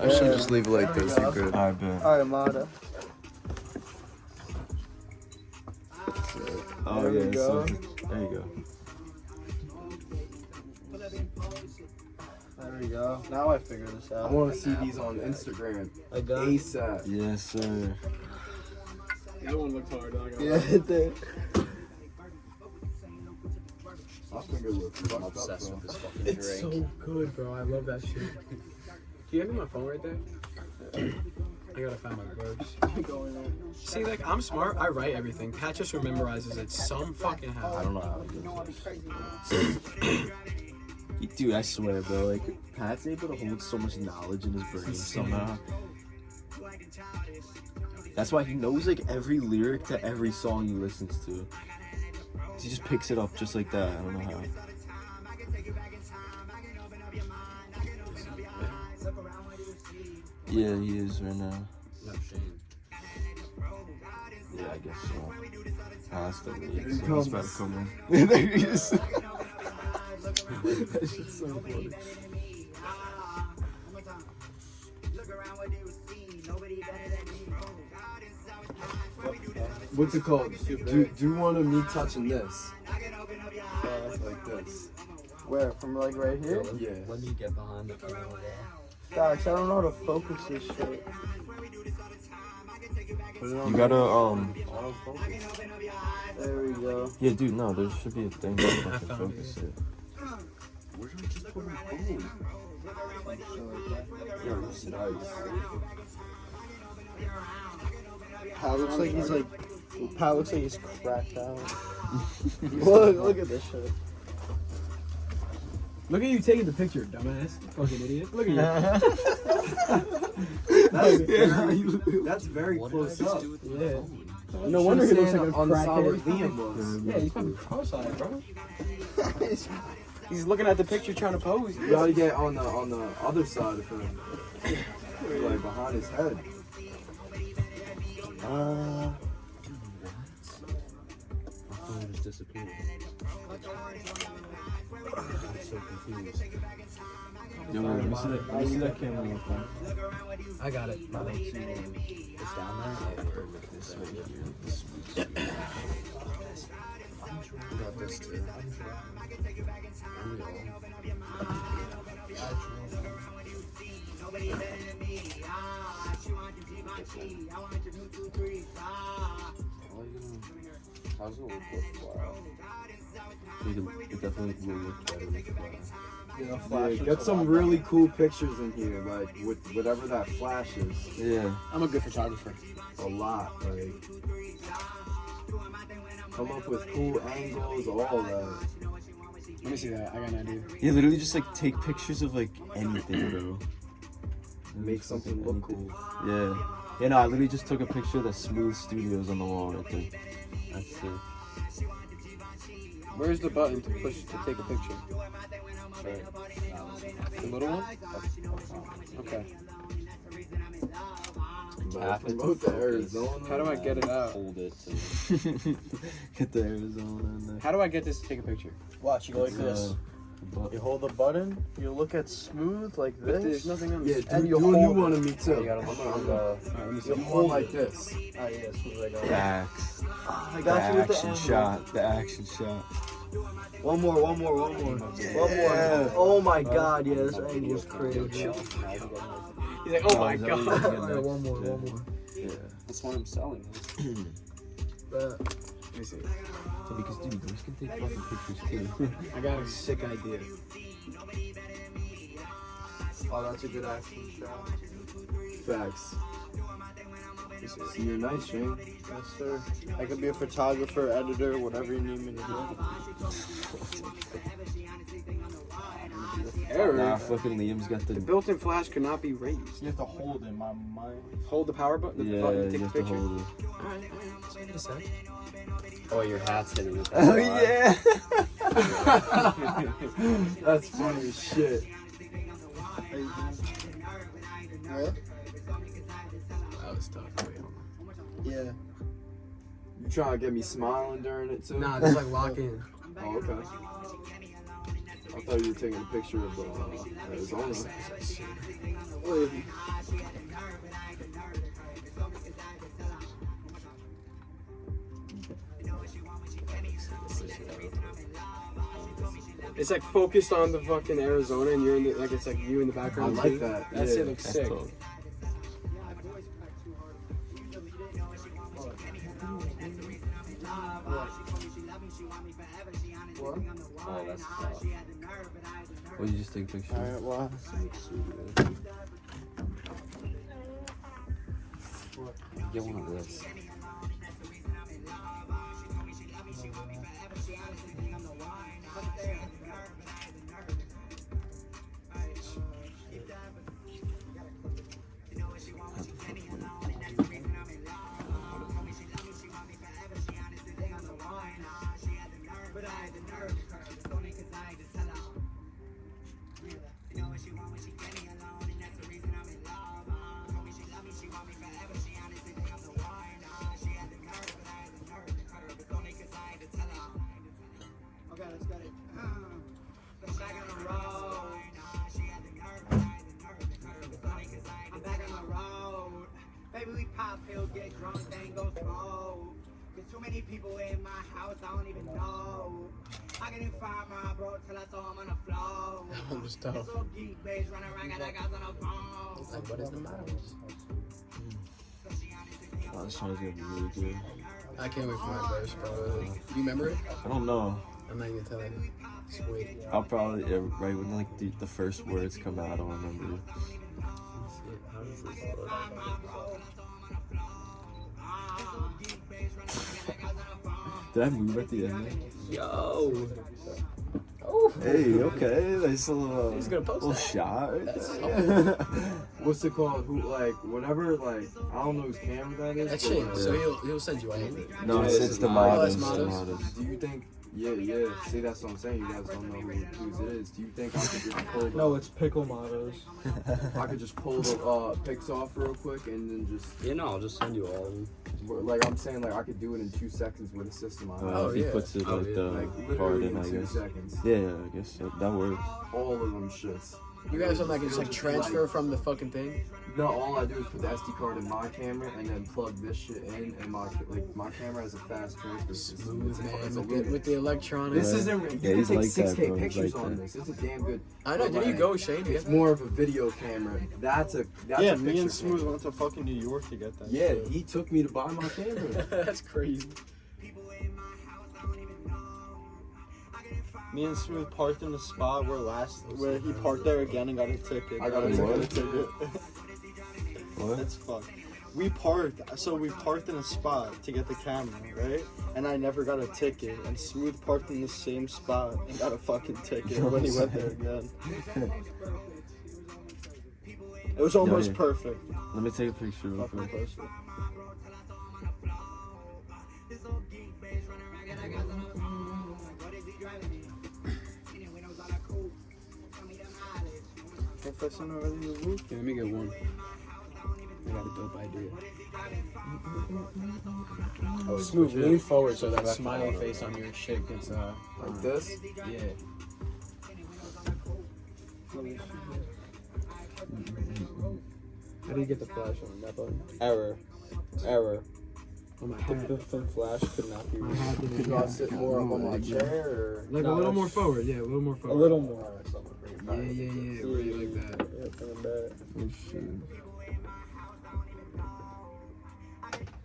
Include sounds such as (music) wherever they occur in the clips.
I should just leave it like this. You're good. I bet. Armada. Oh There we yeah. go. So, there you go. There we go. Now I figure this out. I want to see these on Instagram I got ASAP. Yes, sir. That one looks hard. I'm Yeah, lie. it did. My finger looks fucked up, obsessed with this fucking It's so good, bro. I love that shit. Do you have my phone right there? (clears throat) I gotta find my words. See, like, I'm smart. I write everything. Pat just memorizes it some fucking how. I don't know how to do this. (coughs) Dude, I swear, bro. Like, Pat's able to hold so much knowledge in his brain somehow. That's why he knows like every lyric to every song he listens to. He just picks it up just like that. I don't know how. Yeah, he is right now. Yeah, I guess so. Ah, that's the lead. So he's about to come in. (laughs) there he is. (laughs) (laughs) that shit's so funny. What's it called? Do do one of me touching this? like this. Where? From like right here? Yeah. Let me get behind the camera wall. Gosh, I don't know how to focus this shit. Put it on You gotta um. There we go. Yeah, dude. No, there should be a thing that (coughs) I fucking found focus it. Where did I just put my phone? Yo, this is nice. Pat looks like he's like. Pat looks like he's cracked out. (laughs) look, look at this shit. Look at you taking the picture, dumbass. Fucking idiot. Look at you. (laughs) That's very, that's very What close up. Yeah. No wonder he looks like a on the crackhead. Liam was. Yeah, he's fucking cross-eyed, bro. (laughs) He's looking at the picture trying to pose. You gotta get on the on the other side of him. like behind his head. Uh, My phone just disappeared. I'm so confused. yo, wait, let me see that. Let me see that camera real quick. I got it. It's down there? Or like this right here? This way here. I Got this too. How's it look with wow? It, it definitely will look better with the glass. You know, Yeah, get some really cool pictures in here, like with whatever that flash is. Yeah. I'm a good photographer. A lot, like come up with cool angles, all that. Let me see that. I got an idea. Yeah, literally just like take pictures of like anything, bro. Make something look cool. Yeah. Yeah, no, I literally just took a picture of the Smooth Studios on the wall right there. That's it. Where's the button to push to take a picture? The little one? Okay. But promote the Arizona. How do I get it out? Hold it (laughs) Get the Arizona. How do I get this to take a picture? Watch, you go like It's, uh, this. Uh, but- You hold the button, you look at smooth like But there's this. nothing on Yeah, this. do, And do you a new hold one it. of me too. You gotta look on the. Alright, let me see. You hold like this. Ah, yeah, smooth like The that. axe. I The got you with the action shot. The action shot. One more, one more, one more. One more. Oh my god, yeah, this angle is crazy. He's like, oh my god. what you're getting (laughs) one more, Yeah. one more. Yeah. That's what I'm selling. (clears throat) See. So because dude, can take fucking pictures too. (laughs) I got a sick idea. Oh, that's a good action shot. Facts. You're nice, Shane. Yes, sir. I could be a photographer, editor, whatever you need me to do. (laughs) Error. nah, fucking Liam's got The the. built-in flash cannot be raised. You have to hold in my mind. Hold the power button. The Yeah, button to you take a have to picture. hold it. Alright, alright. Wait a sec. Oh, your hat's hitting it. Oh yeah. (laughs) That's funny as shit. What? That was tough. Wait, hold Yeah. You trying to get me smiling during it too? on. Nah, just like lock oh. in. Oh, okay. I thought you were taking a picture of uh, Arizona. It's like focused on the fucking Arizona, and you're in the like it's like you in the background. I like too. that. That yeah. shit looks That's sick. dope. Oh, that's tough. What you just take a picture? Alright, well. Get one of this. Running around, got that guys on the phone. Like, what is the matter? Oh, this song's gonna be really good. I can't wait for my verse, bro. Do you remember it? I don't know. I'm not even telling you. Sweet. I'll probably yeah, right when like the, the first words come out, I don't remember. Did I move at the end? Yo. Hey, okay, nice little, (laughs) He's gonna post little that. shot. Right there. (laughs) What's it called? Who like whatever like I don't know whose camera that is. That's but, shit. like, So he'll he'll send you one. no, Yeah, it's, it's the mine. models. The that's. Do you think? Yeah, yeah. See, that's what I'm saying. You guys don't know who, whose it is. Do you think I could just pull? The, No, it's pickle mottos. I could just pull the uh, pics off real quick and then just Yeah, no, I'll just send you all of them. Like I'm saying like I could do it in two seconds with a system on it. Uh, Oh, if he yeah. puts it Oh, like yeah. the like card literally in, in I two guess. seconds. Yeah, yeah, I guess that, that works. All of them shits. You guys don't like just like transfer from the fucking thing? No, all I do is put the SD card in my camera and then plug this shit in, and my like my camera has a fast transfer system. Smooth It's man it's with the, Lumix. with the electronics. This isn't. You Yeah, can take like 6K bro. Pictures like on that. this. It's a damn good. I know. Did you go, Shane? It's more of a video camera. That's a. That's yeah, a me picture and Smooth camera. went to fucking New York to get that. Yeah, shit. he took me to buy my camera. (laughs) That's crazy. Me and Smooth parked in the spot where last where he parked there again and got a ticket. I got a ticket. (laughs) a. What? That's fucked. We parked, so we parked in a spot to get the camera, right? And I never got a ticket. And Smooth parked in the same spot and got a fucking ticket (laughs) when he went there again. It was almost yeah. perfect. Let me take a picture real Fucking quick. perfect. Professor already in the roof. Yeah, let me get one. I got a dope idea. Oh, Smooth, lean forward so that smiley face on your shit gets uh Like this. yeah. How do you get the flash on that button? Error. Error. Oh my The, hat. the, the flash could not be reached. Could y'all sit more up on my chair or? Like No, a little more forward, yeah, a little more forward. A little more. Yeah, yeah, yeah. Where you like that? Yeah,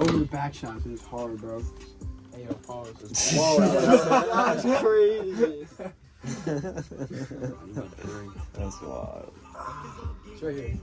over the back shots is hard, bro. Hey, yo, pause. Whoa, that's, (laughs) that's crazy. That's wild. It's right here.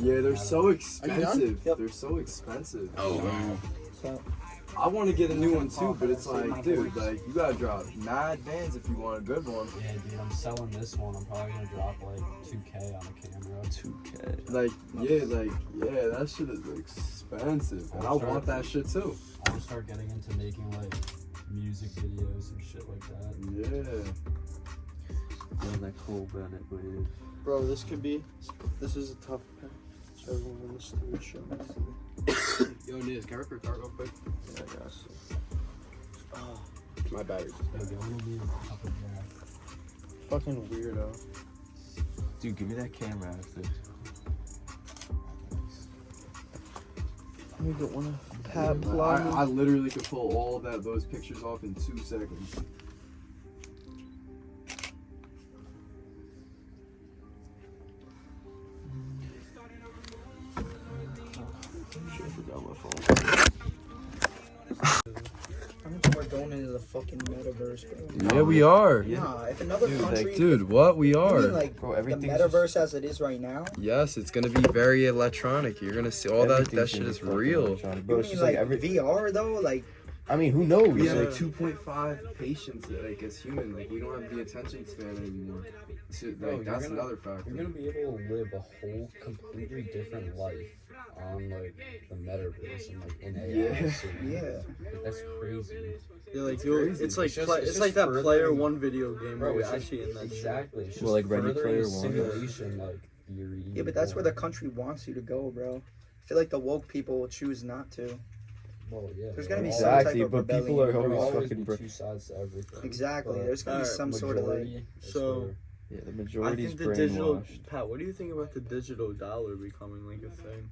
Yeah, they're so expensive. Yep. They're so expensive. Oh, So, I want to get a new one too, but it's like, dude, like you gotta drop mad bands if you want a good one. Yeah, dude, I'm selling this one. I'm probably gonna drop like 2k on a camera. 2K. Like, yeah, like, yeah, that shit is expensive, and I want that shit too. I'm gonna start getting into making like music videos and shit like that. Yeah. Yeah, that Cole Bennett wave. bro, this could be. This is a tough patch. Everyone in the studio show. Yo, Niz, can I rip your cart real quick? Yeah, I got you. Oh, My battery's Like, I only need a cup of gas. fucking weirdo. Dude, give me that camera after. You don't want to pat I. I literally could pull all that those pictures off in two seconds. Fucking metaverse, bro. Yeah, we are. Nah, if another Dude, country, Like, dude, what we you are? mean like Bro, the everything's metaverse as it is right now? Yes, it's gonna be very electronic. You're gonna see all that. That shit is real. electronic, You Bro, mean just like, like every. VR though? Like I mean, who knows? We have Like, like 2.5 patients, like as human. Like we don't have the attention span anymore. So, like you're that's gonna- another factor. You're gonna be able to live a whole completely different life on like the metaverse and like in AI. Yeah. yeah. That's crazy. Yeah, like It's crazy. it's like It's just- it's it's, like that furthering- player one video game Bro, where it's you're actually in that. Exactly. It's Well, like Ready Player the One. simulation like theory. Yeah, but that's where the country wants you to go, bro. I feel like the woke people will choose not to. Well, yeah. There's there gonna be will some type of but people rebellion, are bro. There will always always fucking. Bro- two sides to everything. Exactly. But There's gonna be some sort of like. majority is So- where- yeah, the I majority's think the digital. Pat, what do you think about the digital dollar becoming like a thing?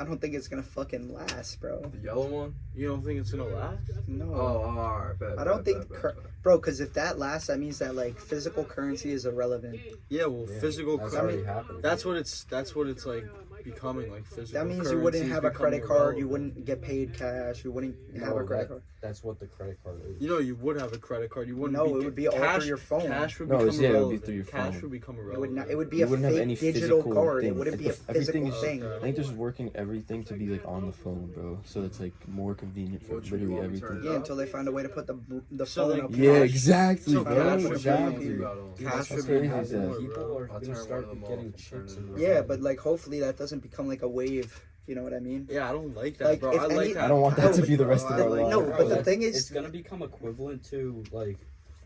I don't think it's gonna fucking last, bro. The yellow one? You don't think it's gonna last? No. Oh, alright, bet. I don't bet, think, bet, bet, cur- bet. bro, because if that lasts, that means that like physical currency is irrelevant. Yeah, well, yeah, physical. That's cur- already happening. That's what it's. That's what it's like becoming like physical. That means you wouldn't have a credit becoming card. You wouldn't get paid cash. You wouldn't have No, a credit that- card. That's what the credit card is. You know, you would have a credit card. You wouldn't. No, be, it would be all cash, through your phone. Cash would No, become it's- yeah, it would be through your phone. Cash would become It would not. It would be You a wouldn't have fake any digital physical card. It wouldn't be a It's- physical everything's- thing. I think they're just working everything to be like on the phone, bro. So it's like more convenient for What, literally want me to turn everything. Yeah, until they find a way to put the the So, phone like, up. Yeah, cash. exactly, So bro. cash Exactly. Cash that's would be gonna crazy, happen. Zach. People are gonna start getting chips turn in it their Yeah, but like hopefully that doesn't become like a wave. You know what I mean? Yeah, I don't like that, Like, bro. if I like any- that. I don't want that to be the rest of No, our like, lives. no, Bro, but the that's- thing is- it's gonna become equivalent to like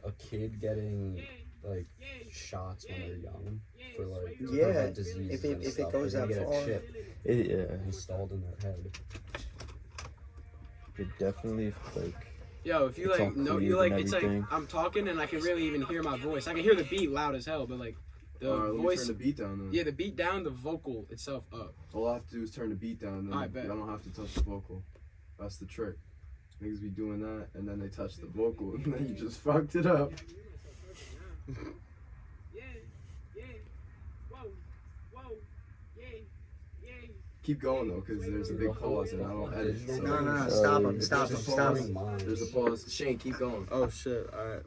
a kid getting like shots when they're young for like to Yeah, prevent disease if it- and if it stuff. goes They're gonna that far. chip It, yeah, installed in their head. it definitely like. Yo, if you It's like, no, you like, and it's like. I'm talking and I can really even hear my voice. I can hear the beat loud as hell, but like the Alright, let me voice, turn the beat down then. yeah, the beat down, the vocal itself up. All I have to do is turn the beat down, then Alright, bet. I don't have to touch the vocal. That's the trick. Niggas be doing that, and then they touch the vocal, (laughs) and then you just fucked it up. Keep going though, because there's a big pause, and I don't edit. So No, no, no, stop him, stop him, stop boring. him. There's a pause. Shane, keep going. Oh shit! All right.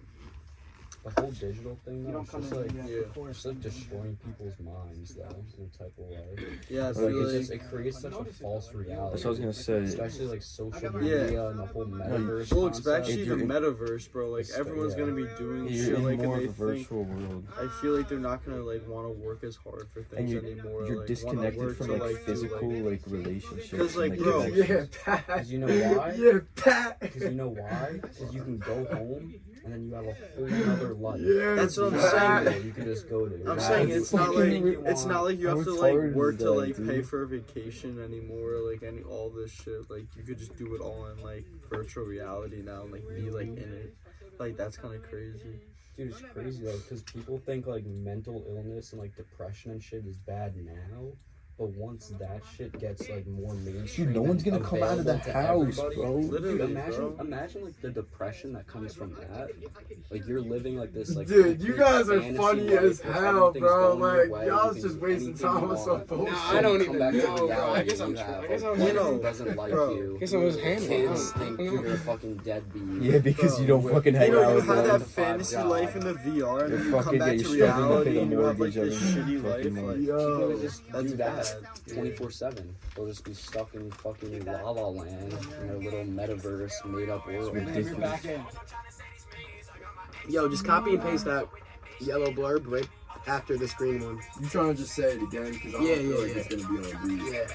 The whole digital thing You though, don't it's come just in like yeah. it's like destroying people's minds though in a type of way. Yeah, I Like feel it's like just it creates such a false reality. That's what I was gonna say. Especially like social Yeah. media and the whole metaverse. well, especially the metaverse, bro. Like everyone's yeah. gonna be doing You're shit like, more and of a they think. virtual world, I feel like they're not gonna like want to work as hard for things and you're anymore. you're like, disconnected from like like, physical like, like relationships. 'Cause, like, bro- connections. Pat. Because you know why? (laughs) Yeah, Pat. Because you know why? Because you can go home and then you have a whole other life. Yeah, That's what I'm saying. nowhere You can just go to. I'm saying it's not like you it's not like you have to like work to that, like pay for a vacation anymore. Like any all this shit. Like you could just do it all in like virtual reality now and like be like in it. Like that's kind of crazy. Dude, it's crazy though, because people think like mental illness and like depression and shit is bad now, But once that shit gets like more mainstream, Dude, no one's gonna come out of the house, bro. Literally, Dude, imagine, bro. imagine like the depression that comes from that. Like you're living like this, like Dude, you guys are funny life as hell, bro. Like, way, y'all's you just wasting time you with some bullshit. Nah, I don't even back know, bro. I guess I'm you tr- have, I guess I'm You know, doesn't like bro. you. Guess I was handling Kids think you're a fucking deadbeat. Yeah, because you don't fucking You hang know, out you with have that fantasy life in the VR, and then you come back to you're struggling to reality, and you have like this shitty life. fucking Like, month. People Yo, that just that's do bad. That 24 7. They'll just be stuck in fucking La La Land in their little metaverse made up world. ridiculous. Yo, just copy and paste that yellow blurb right after this green one. You trying to just say it again? Because I don't Yeah, feel yeah, like yeah. it's gonna be on beat. Yeah.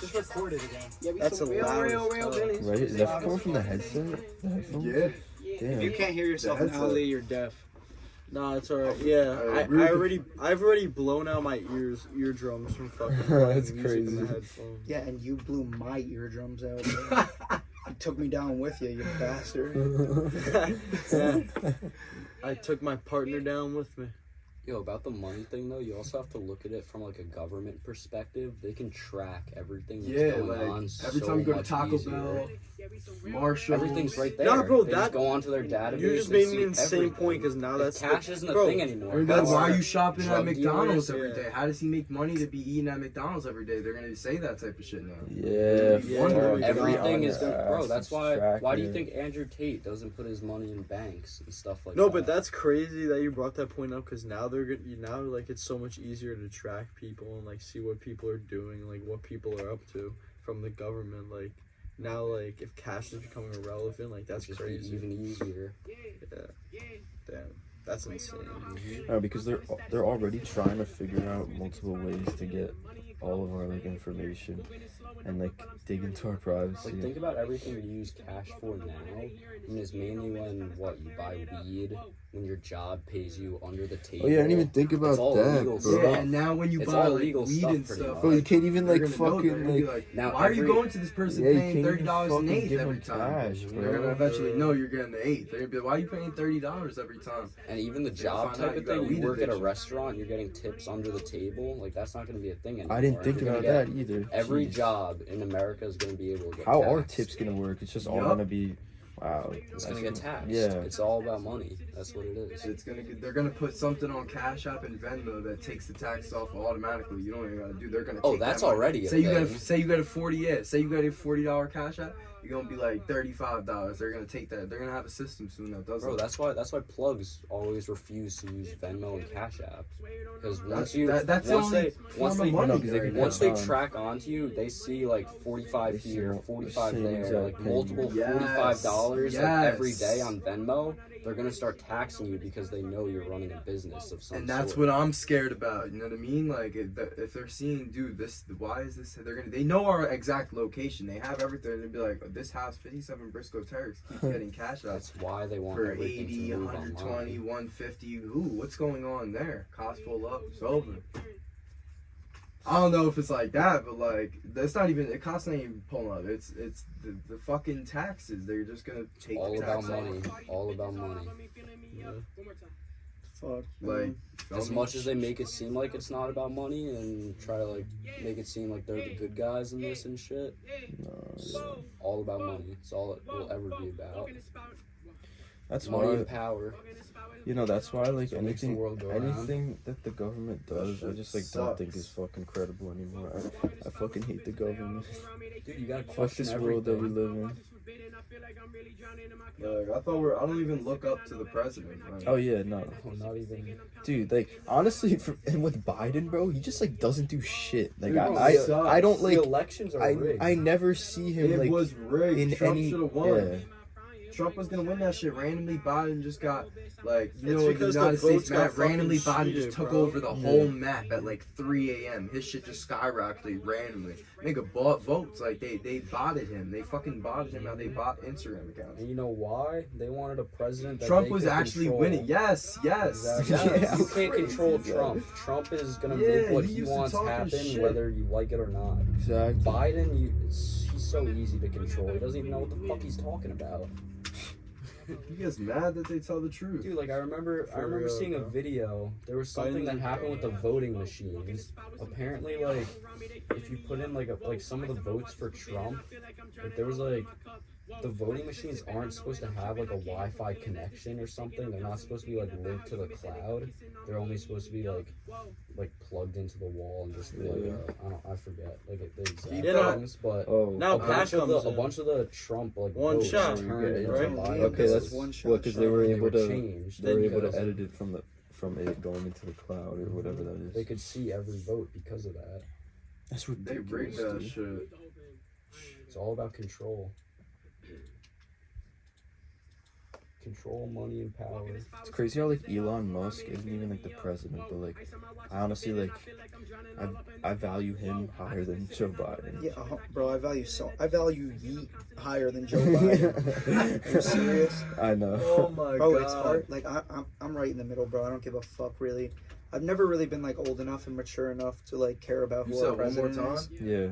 Just record it again. Yeah, That's a real, loud real, as real fuck. Right? Is that coming from the headset? The headphones? Yeah. If you can't hear yourself in headset. You're deaf. Nah, it's alright. Yeah, I I, I already, I've already blown out my ears, eardrums from fucking (laughs) That's playing in the crazy. headphones. Yeah, and you blew my eardrums out. (laughs) you took me down with you, you bastard. (laughs) yeah. I took my partner down with me. Yo, about the money thing though, you also have to look at it from like a government perspective. They can track everything that's Yeah, going like on every so time you go to Taco easier. Bell, Marshall, Everything's right there. Nah, bro, they that- just go onto their database. You just made see an insane everything. point because now If cash the, isn't a thing anymore. That's why are you shopping at McDonald's dealers, every yeah. How does he make money to be eating at McDonald's every day? They're gonna say that type of shit now. Yeah, Yeah, fuck, everything Everything is gonna, bro. That's it's why. Why do you think Andrew Tate doesn't put his money in banks and stuff like No, that? but that's crazy that you brought that point up because now they're good. You now like it's so much easier to track people and like see what people are doing, like what people are up to from the government. Like now, like if cash is becoming irrelevant, like that's just crazy. even easier. Yeah, damn, that's insane. No, oh, because they're they're already trying to figure out multiple ways to get all of our like information and like dig into our privacy. Like think about everything you use cash for now. I mean, it's mainly when what you buy weed, when your job pays you under the table. oh yeah, I didn't even think about all that, legal bro. stuff. Yeah, and now when you It's buy all like legal weed stuff and stuff, much. Bro, you can't even like gonna know, they're fucking like. like, Now why are you going to this person Yeah, you paying can't thirty even dollars an eighth every them time? cash, They're gonna eventually know you're getting the eighth. They're gonna be like, why are you paying thirty dollars every time? And even the job type of thing, you weed work at a restaurant, you're getting tips under the table. Like that's not going to be a thing anymore. I didn't think about that either. Every Jeez. Job in America is going to be able to get. How are tips gonna work? It's just all Yup. gonna be, wow. It's going to get taxed. Yeah. It's all about money. That's what it is. It's gonna get, they're gonna put something on Cash App and Venmo that takes the tax off automatically. You don't even gotta do. They're gonna. Oh, take that's that money. already a Say you got a, thing. say you got a forty. Yeah, say you got a forty dollar Cash App. You're gonna be like thirty five dollars. They're gonna take that. They're gonna have a system soon that does Bro, that's why that's why plugs always refuse to use Venmo and Cash App because once That's- you that- that's the once only they once they money they right can now. once they track onto you, they see like forty five They here, forty five same there, like multiple Yes, forty five dollars like every yes. day on Venmo. They're gonna start taxing you because they know you're running a business of some and that's sort. what I'm scared about. You know what I mean? Like if, if they're seeing, dude, this, why is this? They're gonna, they know our exact location. They have everything. They'd be like, oh, this house, 57 Briscoe Terrace, keeps getting cash outs That's why they want for everything 80, to move 120, online. 150. Ooh, what's going on there? Cost full up, it's over. I don't know if it's like that, but like that's not even it costs not even pulling up. It's it's the, the fucking taxes. They're just gonna take All the about tax money. off. All about money. Fuck. Like mm-hmm. As much as they make it seem like it's not about money and try to like make it seem like they're the good guys in this and shit, No, it's yeah. all about money. It's all it will ever be about. That's Money why and power. You know. That's why like What makes the anything, world go around. anything that the government does, I just like don't think is fucking credible anymore. I, I fucking hate the government. Dude, you gotta Fuck question this world that we live in. Like, I thought we're. I don't even look up to the president. Like, Oh yeah, no, Oh, not even. dude. Like honestly, for, and with Biden, bro, he just like doesn't do shit. Like Dude, I, I. I don't like. the elections are I, rigged. I never see him it like was rigged. in Trump any. should have won. Yeah. Trump was gonna win that shit. Randomly, Biden just got like you It's know the because the United States map. Randomly, fucking Biden just took bro. over the Yeah. whole map at like 3 a.m. His shit just skyrocketed randomly. Nigga bought votes like they they botted him. They fucking botted him. How they bought Instagram accounts. And you know why? They wanted a president that Trump they was could actually control. winning. Yes, yes, Exactly. (laughs) yes. You can't control bro. Trump. Trump is gonna Yeah, make what he he, wants happen, shit. whether you like it or not. Exactly. Biden, you, it's, he's so easy to control. He doesn't even know what the fuck he's talking about. (laughs) He gets mad that they tell the truth. Dude, like I remember, I remember real, seeing a video. There was something that happened with the voting machines. Apparently, like if you put in like a, like some of the votes for Trump, like there was like the voting machines aren't supposed to have like a Wi-Fi connection or something. They're not supposed to be like linked to the cloud. They're only supposed to be like like plugged into the wall and just like uh, I don't I forget like the exact You know- things, but. Oh, Now a bunch, of the, comes a bunch of the Trump like One votes shot, turned into right? Biden okay, that's one shot. well, because they were They able were to changed they were able to edit it from the from it going into the cloud or whatever that is. they could see every vote because of that. That's what They rigged ridiculous. that shit. It's all about control. Control, money, and power. It's crazy how like Elon Musk isn't even like the president, but like I honestly like I I value him higher than Joe (laughs) Biden. Yeah, uh, bro, I value so I value Yeet higher than Joe Biden. Are you serious? I know. Oh my Bro, god. it's hard. Like I, I'm, I'm right in the middle, bro. I don't give a fuck really. I've never really been like old enough and mature enough to like care about You who said our one more president time? is. Yeah.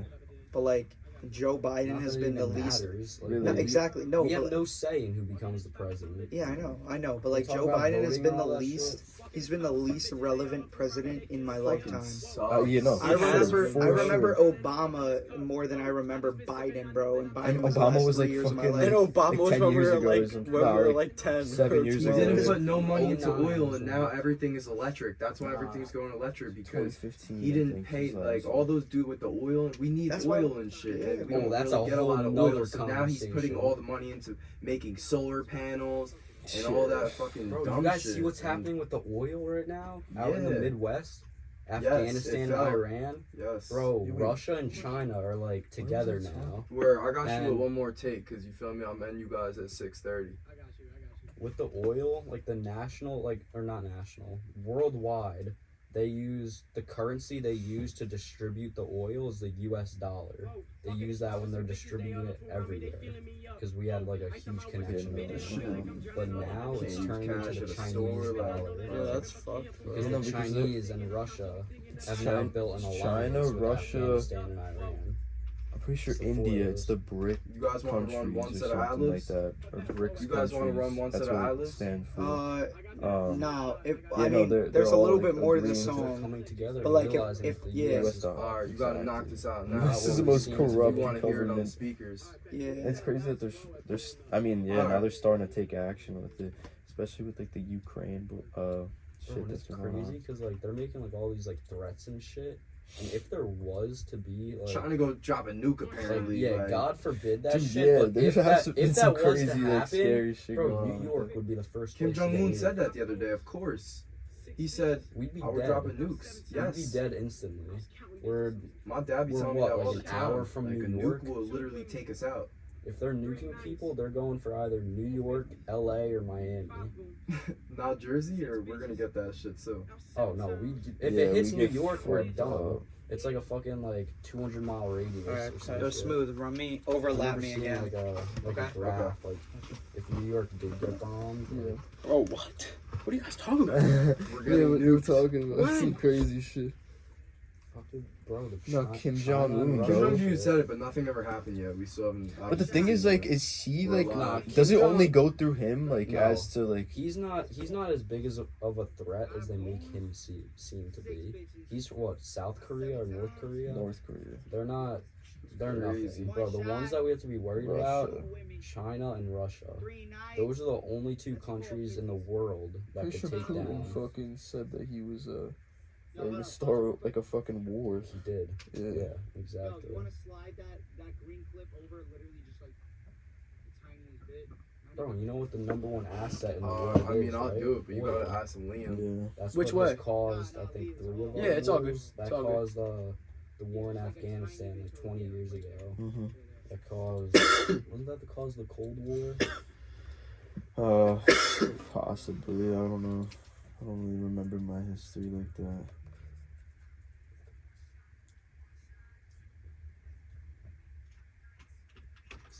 But like Joe Biden Not has been the even least. Like, Really? No, exactly. No, we but, have no say in who becomes the president. yeah, I know, I know. But like Joe Biden has been the least. shit. He's been the least relevant president in my lifetime. sucks. Oh, you know. I remember, been, I for remember Obama more than I remember Biden, bro. And Biden And was the Obama last was, three like, years of my fucking, life. And Obama Like was 10 when we years were ago like something. when we were like like ten. seven years ago. 12. didn't put no money oh, into oil, and now everything is electric. That's why everything's going electric because he didn't pay like all those do with the oil. We need oil and shit, and we Oh, that's really a get a lot whole of nother oil. So now he's putting all the money into making solar panels and all that fucking Bro, dumb you guys shit. see what's and- happening with the oil right now out in the Midwest, Afghanistan, fell. Iran. Yes, Bro, Yeah, we- Russia and China are like together now. Where I got you And- with one more take because you feel me. I'm ending you guys at six thirty. I got you. I got you. with the oil, like the national, like or not national, worldwide, they use the currency they use to distribute the oil is the U.S. dollar. They use that when they're distributing it everywhere because we had like a huge connection with them. But now it's Can't turning into the Chinese dollar. Yeah, that's fucked. bro. Because No, the because Chinese and Russia have now China, built an alliance China, with Russia. Afghanistan and Iran. I'm pretty sure It's India. It's the BRIC You guys want to run countries one set of something like eyelids? that. Or BRICS You guys wanna run one That's set of what it eyelids? stands for. Uh, um, no. If, yeah, I no, mean, they're- there's they're a little all, bit more to the agreeing to They're song. coming together, But, like, if- if- yeah. US US. All right, you gotta knock this out now. This is the most seems to be- We corrupt want hear it on the government. speakers. Yeah. It's crazy that there's there's I mean yeah now they're starting to take action with it, especially with like the Ukraine uh shit Bro, that's it's crazy because like they're making like all these like threats and shit. And if there was to be like, Trying to go drop a nuke like apparently. yeah, like, God forbid that Dude, shit. yeah, but if that, been if some that was crazy to like happen, scary shit bro, New. York would be the first. Kim place to Jong Un said that the other day. Of course, he said We'd be I would dead. drop a nukes. Yes, We'd be dead instantly. We're My dad be telling what, me that all like the an time. hour from like New a York? nuke will literally take us out. If they're nuking people, they're going for either New York, L.A. or Miami. (laughs) Not Jersey, or we're gonna get that shit too. Oh no, we if Yeah, it hits New York, we're done. It's like a fucking like 200 mile radius. All or go smooth. Run me, overlap me again. Like a like Okay. a graph. Like if New York did get bombed, Yeah. Oh, what? What are you guys talking about? (laughs) We're Yeah, getting we were nuked. talking about When? some crazy shit. Fucking bro. The No, Kim Jong-un, and bro. Kim Jong Un said it, but nothing ever happened yet. We still haven't. But the thing is, like, is he like? alive. Does it only go through him? Like, No. as to like? He's not. He's not as big as a, of a threat as they make him see, seem to be. He's what South Korea or North Korea? North Korea. They're not. They're Crazy. nothing, bro. The ones that we have to be worried about, China and Russia. Those are the only two countries in the world that Pretty could sure take Putin down. fucking said that he was uh, ready to start like a fucking war. He did. Yeah. Yeah, exactly. slide that, that green clip over literally just like the tiniest bit? Bro, you know what the number one asset in the Uh, world I mean, is, I'll right? do it, but you Oil. gotta ask some Liam. Yeah. That's Which what way? has caused, I think, three of Yeah, it's all good. wars. That It's all good. caused uh, the war in Afghanistan like 20 years ago. Mm-hmm. That caused, (coughs) wasn't that the cause of the Cold War? Uh, (coughs) possibly. I don't know. I don't really remember my history like that.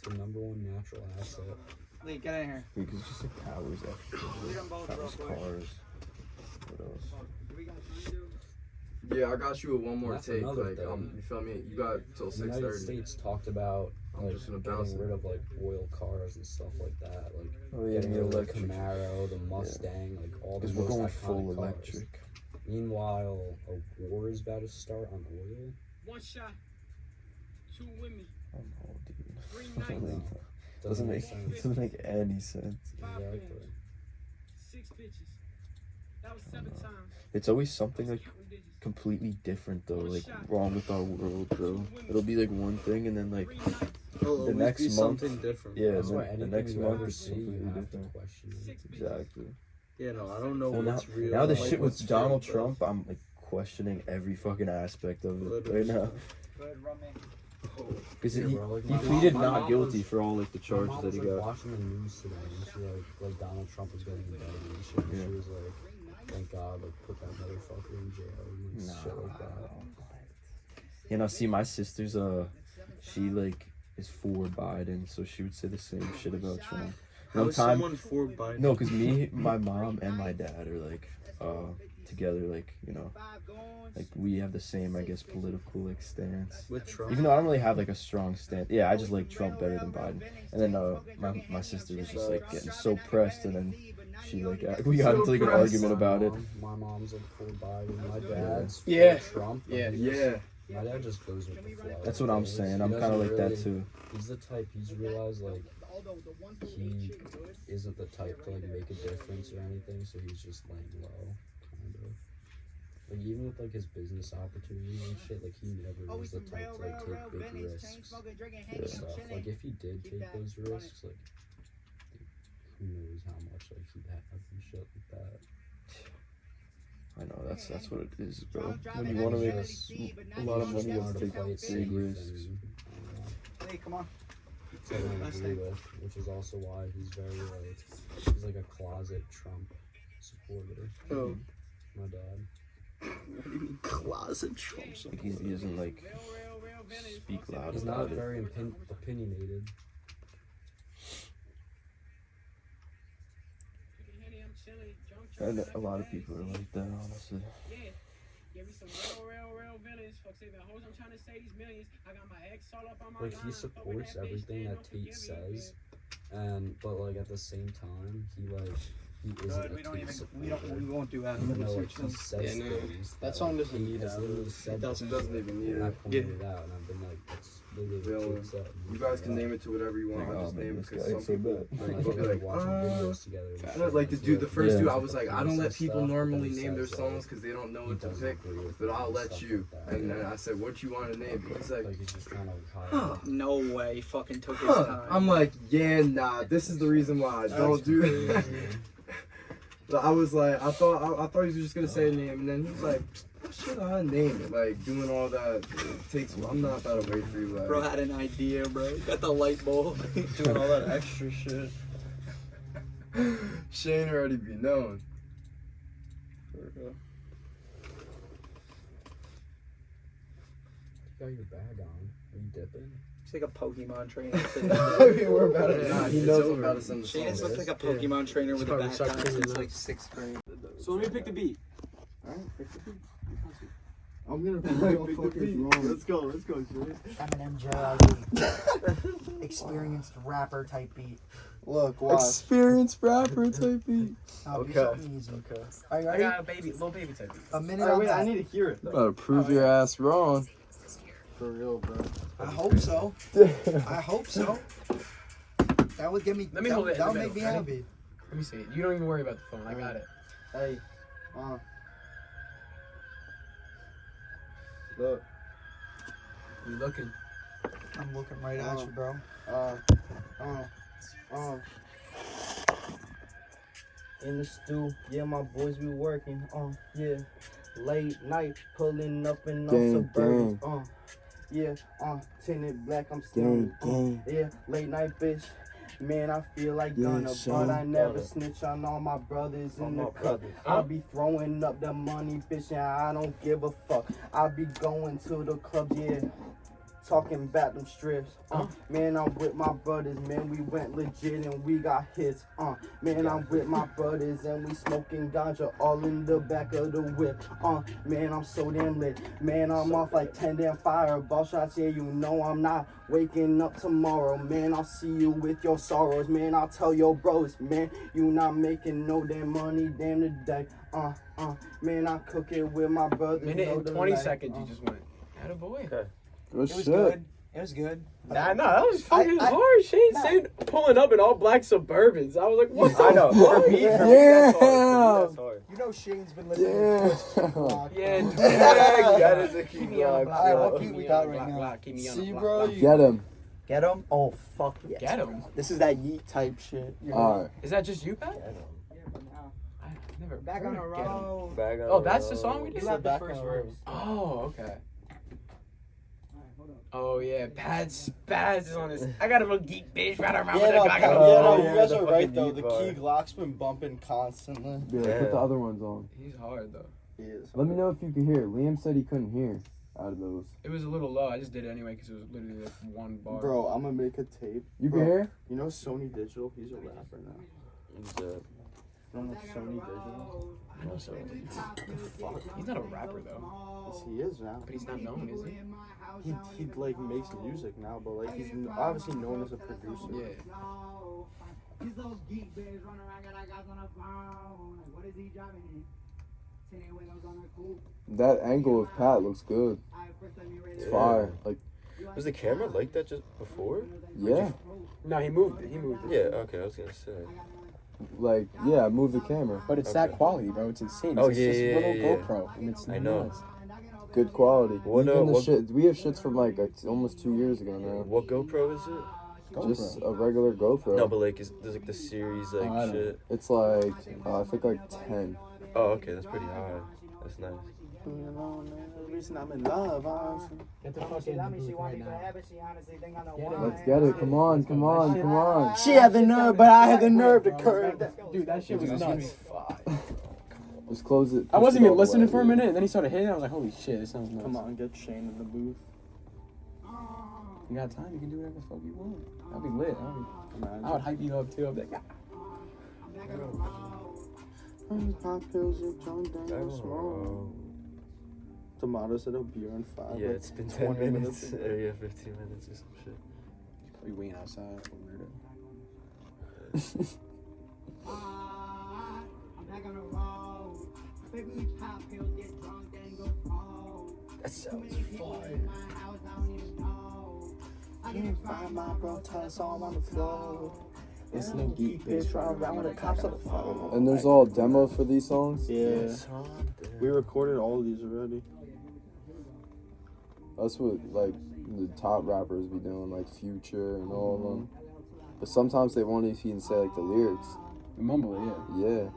The number one natural asset. Lee, get in here. Because just like towers, actually. Read them both real Towers, quick. cars. What else? Yeah, I got you with one more take. Like, thing. um, you feel me? You got till The six United. States talked about I'm like just gonna getting rid of like oil cars and stuff like that. Like Oh yeah, getting rid of the. Camaro, the Mustang, like all the Because we're most going iconic full cars. electric. Meanwhile, a war is about to start on oil. One shot, two women, Oh no, dude. Three No, Doesn't make sense. doesn't make any sense. Exactly. six bitches. That was seven times. It's always something like completely different though, like wrong with our world, bro. It'll be like one thing and then like It'll The next be month- something different. yeah, That's the, the next month ever is see, completely different. question it. six bitches. Exactly. Yeah, no, I don't know Well, now, what's real. now the like, shit with Donald fake, bro. Trump, I'm like questioning every fucking aspect of it Literally. right now. Go ahead, run me. Because Yeah, he, like, he my mom- pleaded not guilty was- for all like the charges mom that was he like got. watching the news today, and she like like Donald Trump was getting indicted and shit. And Yeah. She was like, "Thank God, like put that motherfucker in jail and like, shit like that." You know, see, my sister's uh, she like is for Biden, so she would say the same shit about Trump. How One is time, someone for Biden? no, because me, my mom, and my dad are like uh together, like you know, like we have the same, I guess, political like stance. with Trump. Even though I don't really have like a strong stance. Yeah, I just like Trump better than Biden. And then uh, my my sister was just like getting so pressed, and then she like uh, we got into like an argument about it. My mom's like for Biden. My dad's for Yeah. Trump. but Yeah. Yeah. My dad just goes with the flow. That's what I'm He saying. I'm kind of like that too. He's the type. He's realized like he isn't the type to like make a difference or anything, so he's just laying low, kind of. Like even with like his business opportunities and shit, like he never was the type to like take big risks and stuff. Like if he did take those risks, like who knows how much like he'd have and shit like that. I know that's that's what it is, bro. When you want to make Just- a lot of money, you have to to play take big and, risks. I don't know. Hey, come on. totally agree with, which is also why he's very like he's like a closet Trump supporter. Oh. My dad. What do you mean closet Trump Like he doesn't like speak loud He's not very opin- opinionated. And a lot of people are like that, honestly. Yeah. Give me some real, real, real villains. Fuck saving hoes. I'm trying to save these millions. I got my ex all up on my Like he supports everything that Tate says, and but like at the same time he like he isn't Good, a we don't Tate even. supporter. We don't. We won't do that. You know, like he says Yeah, no, things that song doesn't he need has that. literally said It doesn't. Doesn't even need And I it. pointed it out, and I've been like, that's literally Villain. what Tate said. You guys can it name it to whatever you want. Like, I oh, just man, name it because guy some so people bad. out. like, Like, they'll be like like, watching uh, videos together. and I shit, don't like the he's dude, the first Yeah. dude, I was like, I don't let people normally name their songs because they don't know what to pick. But I'll let you. And then I said, what you want to name? He's like, Like he's just trying to hide. huh. No way. He fucking took his Huh. time. I'm like, yeah, nah. This is the reason why I don't do that. But I was like, I thought, I, I thought he was just gonna say a name, and then he was like, what should I name it? Like doing all that takes. I'm not about to wait for you. Like, Bro had an idea, bro. Got the light bulb. (laughs) doing all that extra shit. (laughs) Shane already be known. You got your bag on. Are you dipping? He's like a Pokemon trainer. (laughs) I mean, (laughs) we're about to. Nah, he It's knows over. About to send the song. has looked like a Pokemon trainer with a probably back on cleaning since like sixth grade. So let me pick the beat. All right, pick the beat. I'm gonna Pick (laughs) pick the the beat. wrong. Let's go. Let's go, Shane. Eminem Jazzy. Experienced rapper type beat. Look, watch. Experienced rapper type beat. I'll Okay. easy. Okay. Are you I got a baby, little baby type beat. A minute Alright, on wait, I need to hear it though. Gotta prove your ass wrong. For real, bro. I hope so. (laughs) I hope so. That would get me. Let me that, hold it That the would make me middle. happy. Let me see it. You don't even worry about the phone. I got it. Hey, uh. Look, You looking? I'm looking right at you, bro. uh, uh, uh. In the stew, yeah, my boys be working, uh, yeah. Late night, pulling up in no Gang, suburbs, uh. Yeah, uh, tinted black, I'm still, gang. uh, yeah, late night bitch. Man, I feel like Yeah, Gunna, but I never Gunna. snitch on all my brothers in the cut. brothers. I be throwing up the money, bitch, and I don't give a fuck. I be going to the clubs, yeah. Talking about them strips. Uh, man, I'm with my brothers, man. We went legit and we got hits. Uh, man, I'm with my brothers and we smoking ganja all in the back of the whip. Uh, man, I'm so damn lit. Man, I'm off like 10 damn fireball shots. Yeah, you know I'm not waking up tomorrow. Man, I'll see you with your sorrows. Man, I'll tell your bros, man, you not making no damn money damn today. Uh, uh, man, I cook it with my brothers. Minute and 20 life. seconds Uh, you just went. Had a boy. Okay. Good It was shit. good. It was good. Nah, nah, that was fucking I- I- hard. Shane nah. saying pulling up in all black Suburbans. I was like, what the I know. fuck? For me, for me, that's hard. Me, that's hard. You know Shane's been listening Yeah. to this block. Yeah, (laughs) dude. that is a key Keep me on block. block. Alright, what keep Keep me got on the right block, now? block, keep me on See, block, bro, block. you- Get him. Get him? Oh fuck yes. Get him. This is that yeet type shit. You know? All right. Is that just you, Pat? Yeah, no. I never Back on the of road. Back on Oh, that's the song we did? You have the first verse. Oh, okay. Oh yeah, Pat Spaz is on this. I got a little geek bitch right around Yeah, with no, I got a no, you guys are right though. The beat bar. key Glock's been bumping constantly. Yeah, Yeah. put the other ones on. He's hard though. He is. Let me know if you can hear. Liam said he couldn't hear out of those. It was a little low. I just did it anyway because it was literally like one bar. Bro, I'm gonna make a tape. You Bro. can hear? You know Sonny Digital? He's a rapper now. What's that? You don't know Sonny Digital? I know so. He's not a rapper though, Yes, he is now. but he's not known, is he? He he like makes music now, but like he's obviously known as a producer. Yeah. These those geek bitches run around, got guys on the phone. What is he driving in? Tinted windows on the coupe. That angle of Pat looks good. I first let me read It's it. fire. Like, Was the camera like that just before? yeah. No, he moved it. He moved it. Yeah, okay, I was gonna say. Like, yeah, move the camera. But it's Okay. that quality, bro. It's insane. Oh, it's yeah, just yeah, little yeah, yeah. GoPro, and it's I know. nuts. Good quality. What, uh, the what- shit, we have shits from like it's almost two years ago now. What GoPro is it? Just a regular GoPro. No, but like, is there's like the series like Oh, shit. It's like, uh, I think like 10. Oh, okay, that's pretty high. That's nice. You know, man, the reason I'm in love, honestly. Get the fuck in the booth right now. forever. She honestly think I know Get it. why. Let's get it. Come on, come on, come on. She had the nerve, but I had the nerve to curve that. Dude, that shit was Dude, nuts. Just close it. I wasn't even listening for a minute, and then he started hitting. I was like, "Holy shit, this sounds nuts." Come on, get Shane in the booth. you got time. You can do whatever the fuck you want. I'll be lit. I'll be, I would hype you up too. I'll be like, ah. Pop pills and John Back Daniel on the smoke. Road. Tomato said it'll be here five. Yeah, like it's been 10 20 minutes. Uh, (laughs) yeah, 15 minutes or some shit. "We waiting outside." like a weirdo. I'm back on the road. Baby, pop pills, get drunk, then go smoke. That sounds fire. in my house, I don't even know. I You can find my bro, tell on the floor. It's no geek Bitch, run around with the cops on the phone. And there's all demos for these songs. Yeah, Something. we recorded all of these already. That's what like the top rappers be doing, like Future and all of them. But sometimes they won't even say like the lyrics. Mumble, yeah. Yeah.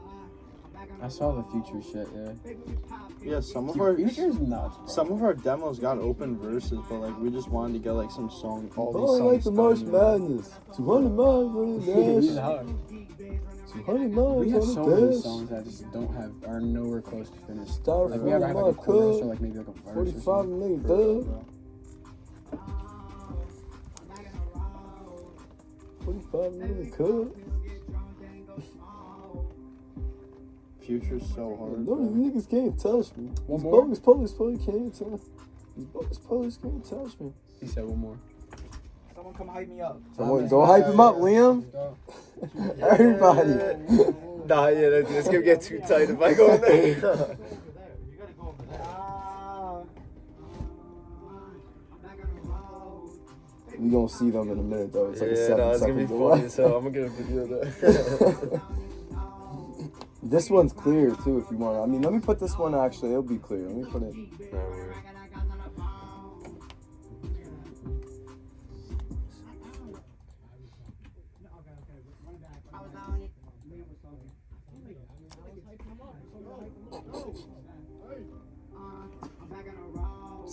I saw the future shit. Yeah. Yeah, some of our Future's nuts. Bro. some of our demos got open verses, but like we just wanted to get like some song. All these Oh, I like the March done, you know? Madness. 200 miles on the (laughs) hard. Dash. 200 miles We have so the many dash. songs that just don't have are nowhere close to finished. Start Like we ever have like a my chorus or cup. like maybe like a verse. or 45 something. million For real, dub. bro. 45 million uh, cup. Future's so hard. No, these niggas can't touch me. One These more? bogus police police can't touch These bogus police can't touch me. He said one more. Someone come hype me up. Someone, go hype him up, Liam. (laughs) Everybody. (laughs) Nah, yeah, that, it's gonna get too tight if I go in there. (laughs) We gonna see them in a minute though. It's like a yeah, seven no, it's gonna be seconds funny. So I'm gonna get a video of that. this one's clear too if you want. I mean, let me put this one actually. It'll be clear. Let me put it.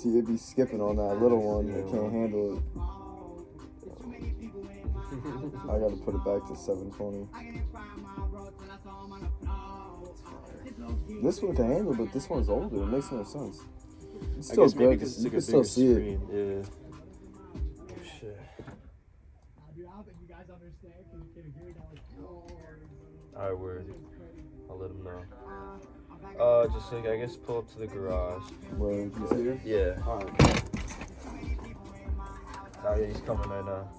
See, it'd be skipping on that little one. I can't handle it. I gotta put it back to 720. This one can handle, but this one's older. It makes no sense. It's I still guess good. because it's You can still bigger see it. Yeah. shit. Dude, I don't think you guys understand. Can you can agree that was Alright, word. I'll let him know. Uh, just like I guess pull up to the garage. Word, you see her? Yeah. Alright. Oh yeah, he's coming right now.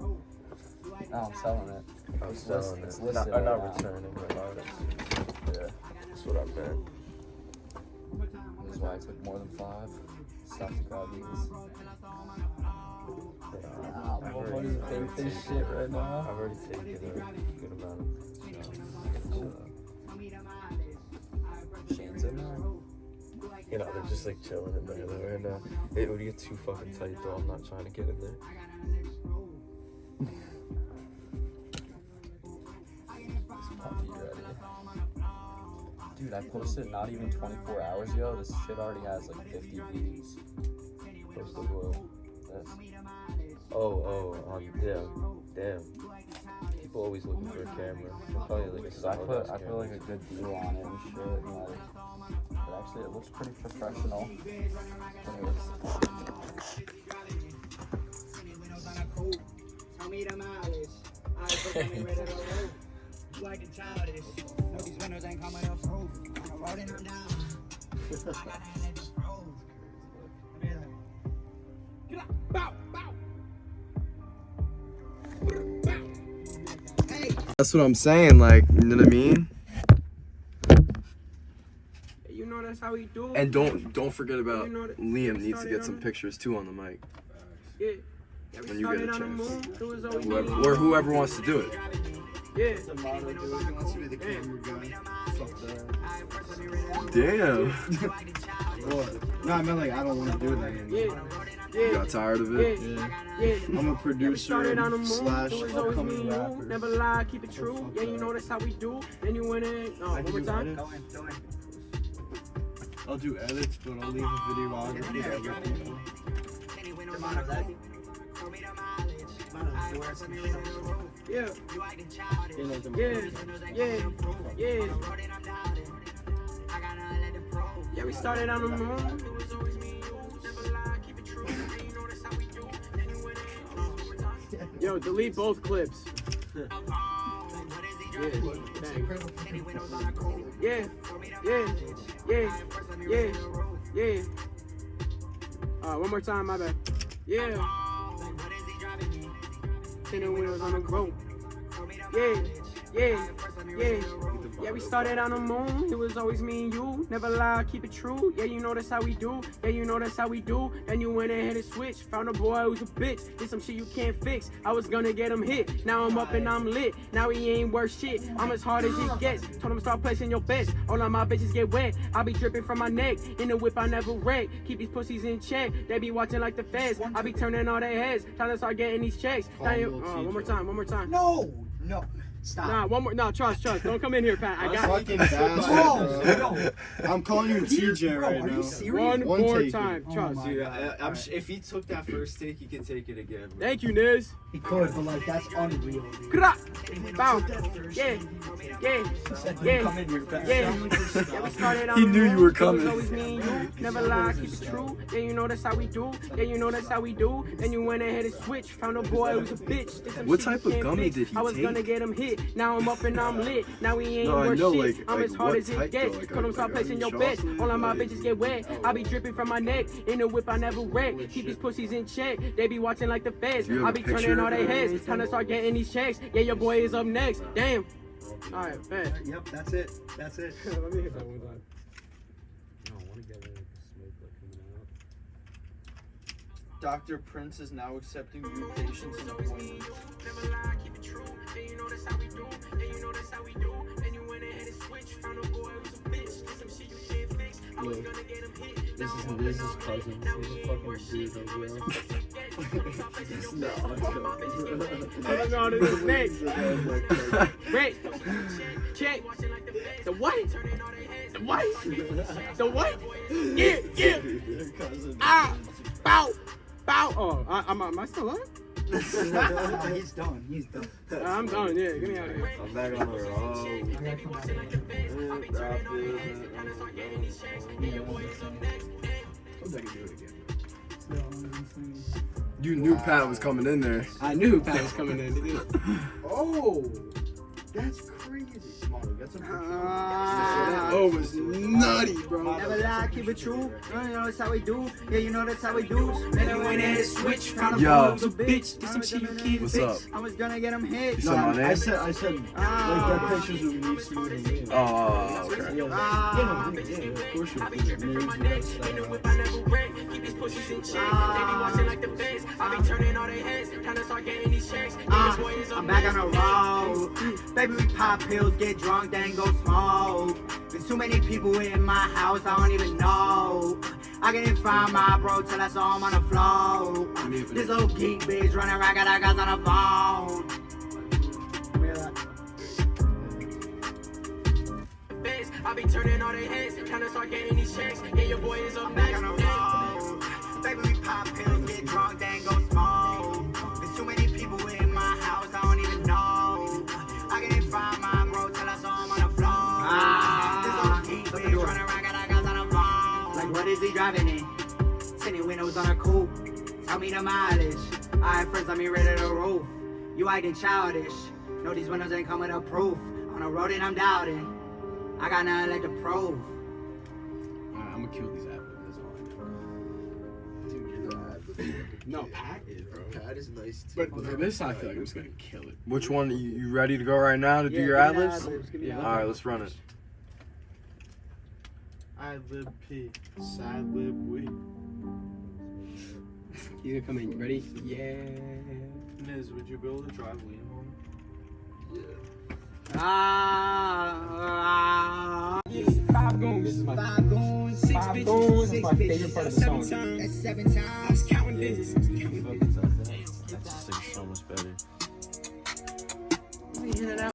No, I'm selling it. I'm It's selling list- it. listed Not, not right now. returning, not. Yeah, that's what I meant. This is why I took more than five. Stuff to grab these. I've what already- do you think this shit right now? I've already taken a good amount of. Shane's in there. You know, they're just like chilling in there right now. It would get too fucking tight though. I'm not trying to get in there. Dude, I posted not even 24 hours ago. This shit already has like 50 views. Post the world. Yes. Oh, oh, um, yeah. Damn. People always looking for a camera. Probably like a So I solid put I put like a good deal on it and shit. And like, but actually, it looks pretty professional. Anyways, (laughs) Tell me the mileage. I put me ready to roll. You acting childish. No, these windows ain't coming up proof. I'm rolling them down. I gotta let them prove. Get up. Bow, bow. Hey. That's what I'm saying, like, you know what I mean? You know that's how we do. And don't don't forget about You know Liam needs to get some on- pictures too on the mic. Yeah. Yeah, When you get a started on the chance. moon. It was always Whoever, or whoever wants to do it. Yeah. Tomato, dude. He wants to be the camera guy. Fuck that. Damn. (laughs) What? No, I meant like I don't want to do that anymore. Yeah. You got tired of it? Yeah. Yeah. I'm a producer started on the slash it was always me upcoming rapper. Never lie, keep it true. Yeah, you know that's how we do. Then you went in. Oh, one more time. I'll do edits, but I'll leave a videography to other people. Yeah. Yeah. Yeah. Yeah. Yeah, we started on the moon. Oh. Yo, delete both clips. Yeah. Yeah. Yeah. Yeah. Yeah. Yeah. Alright, one more time, my bad. Yeah. Wheels on the road. Yeah. Yeah. Yeah. Yeah, we started on the moon. It was always me and you. Never lie, keep it true. Yeah, you know that's how we do. Yeah, you know that's how we do. Then you went ahead and switched. Found a boy who's a bitch. Did some shit you can't fix. I was gonna get him hit. Now I'm up and I'm lit. Now he ain't worth shit. I'm as hard as it gets. Told him start placing your bets. All of my bitches get wet. I be dripping from my neck. In the whip, I never wreck. Keep these pussies in check. They be watching like the feds. I be turning all their heads. Trying to start getting these checks. Now you- oh, one more time, one more time. No, no, stop. Nah, one more. No, trust, trust. Don't come in here, Pat. I got fucking Bro, bastard, bro. no. I'm calling you TJ Bro, right are you now. serious? One, One more take. time. Oh Trust. my Dude, I, I'm sh- if he took that first take, he can take it again. bro. Thank you, Niz. He could, but like that's unreal. Dude. Kra- Bow. Yeah. Yeah. Yeah. Come in here, fast. Yeah. Yeah, we started on He knew you were coming. always me and you. Never lie, keep it true. Yeah, you know that's how we do. Yeah, you know that's how we do. Then you went ahead and switched. Found a boy who's a bitch. What type of gummy did he I was take? gonna get him hit. Now I'm up and I'm lit. Now he ain't No, I worth know, shit. like- I'm like as hard as it gets. Like, are- stop like, placing your bets. All of my bitches get wet. I be dripping from my neck. In the whip, I never wreck. Keep these pussies in check. They be watching like the feds. Have be turning all their heads. Trying to start getting these checks. Yeah, your boy is up next. Damn. All right, bet. Yep, that's it. That's it. (laughs) Let me hit that one time. I don't want to get like smoke like coming out. Dr. Prince is now accepting new patients and appointments. Never lie, keep it true. Yeah, you know that's how we do. Yeah, you know that's how we do. And you went ahead and Look, this is this is cousin. He's a fucking weirdo, bro. I don't know how to do his. Wait. Check. The white. The white. The white. (laughs) Yeah, yeah. Ah. Bow. Bow. Oh, I, I'm, am I still on? (laughs) He's done. He's done. I'm done. Yeah, get me out of here. I'm back on the road. I gotta come out here. You knew Pat was coming in there. I knew Pat was coming in. (laughs) Oh, that's crazy. Come on, get some. Ah. Oh, it was nutty, bro. Never lie, keep it true. You know that's how we do. Yeah, you know that's how we do. Man, I went in and switch. Found a Yo. boob, a bitch. Did some shit you can't What's fix. up? I was gonna get him hit. You said my name? I said, I said, like Ah. that pictures of me smooth and me. Oh, okay. Yeah, Ah. yeah, yeah, of course you're doing it. Names, you got style. Ah, I'm back on the road. Baby, we pop pills, get drunk, then go smoke. There's too many people in my house, I don't even know. I can't find my bro till I saw him on the floor. This old geek bitch running around, got guys on the phone. I be turning all their heads, trying to start getting these checks. Yeah, your boy is up I'm on the road. Baby, we pop pills, get drunk, then go smoke. Driving in? Tinted windows on a coupe. Tell me the mileage. Alright, friends, let me rid of the roof. You acting childish. No, these windows ain't coming up proof. On the road and I'm doubting. I got nothing left to prove. I'm gonna kill these apples. That's all I know. (laughs) No, Pat is, bro. Pat is nice too. But for this, I feel like I'm just gonna kill it. Which one? You, you ready to go right now to do your ad libs? Yeah. All right, let's run it. I lib P, sad lib we. You gonna come in? Ready? Yeah. Miz, would you be able to drive Liam home? Yeah. Ah, Five goons. This is my five goons, six Five bitches, goons is six my bitches. favorite part of the Seven song. times. That's seven times. counting this. That's just like so much better. In and out.